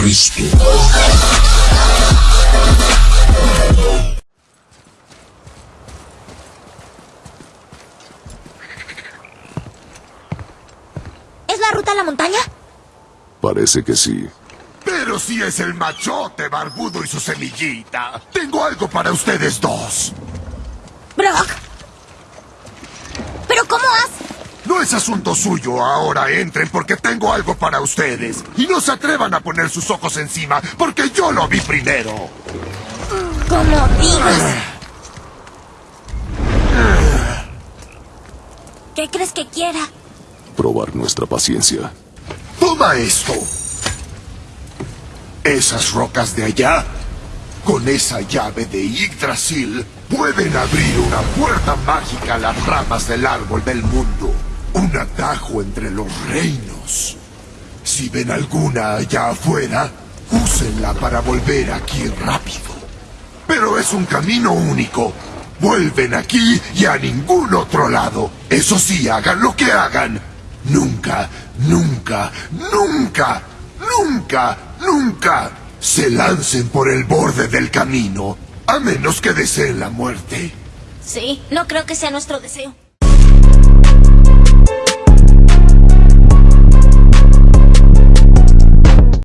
Cristo. ¿Es la ruta a la montaña? Parece que sí. Pero si es el machote barbudo y su semillita. Tengo algo para ustedes dos. Brock. No es asunto suyo. Ahora entren porque tengo algo para ustedes. Y no se atrevan a poner sus ojos encima porque yo lo vi primero. Como digas. ¿Qué crees que quiera? Probar nuestra paciencia. Toma esto. Esas rocas de allá, con esa llave de Yggdrasil, pueden abrir una puerta mágica a las ramas del árbol del mundo. Un atajo entre los reinos. Si ven alguna allá afuera, úsenla para volver aquí rápido. Pero es un camino único. Vuelven aquí y a ningún otro lado. Eso sí, hagan lo que hagan. Nunca, nunca, nunca, nunca, nunca se lancen por el borde del camino. A menos que deseen la muerte. Sí, no creo que sea nuestro deseo.